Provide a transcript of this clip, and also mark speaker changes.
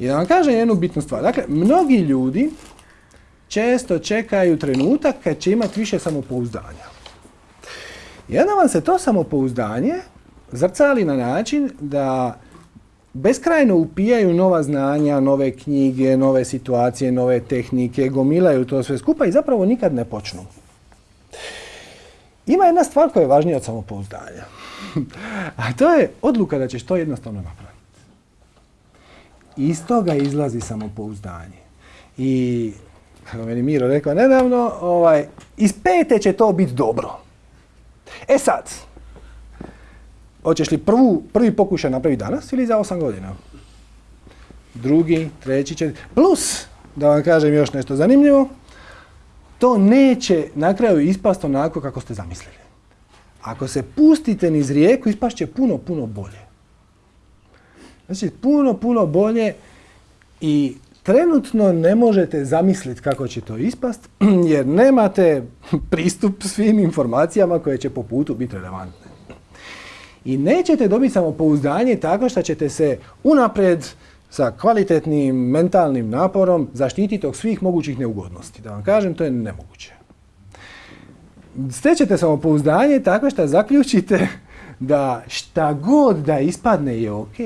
Speaker 1: I da vam kažem jednu bitnu stvar. Dakle, mnogi ljudi često čekaju trenutak kad će imati više samopouzdanja. I onda vam se to samopouzdanje zrcali na način da beskrajno upijaju nova znanja, nove knjige, nove situacije, nove tehnike, gomilaju to sve skupa i zapravo nikad ne počnu. Ima jedna stvar koja je važnija od samopouzdanja. A to je odluka da ćeš to jednostavno napraviti. Iz toga izlazi samopouzdanje. I, kako meni Miro rekao nedavno, ovaj, iz pete će to biti dobro. E sad, hoćeš li prvu, prvi pokušaj napraviti danas ili za osam godina? Drugi, treći, četiri. Plus, da vam kažem još nešto zanimljivo, to neće na kraju ispast onako kako ste zamislili. Ako se pustite niz rijeku, ispast će puno, puno bolje. Znači, puno, puno bolje i trenutno ne možete zamisliti kako će to ispast, jer nemate pristup svim informacijama koje će po putu biti relevantne. I nećete dobiti samopouzdanje tako što ćete se unaprijed sa kvalitetnim mentalnim naporom zaštititi od svih mogućih neugodnosti. Da vam kažem, to je nemoguće. Stećete samopouzdanje tako što zaključite da šta god da ispadne je ok.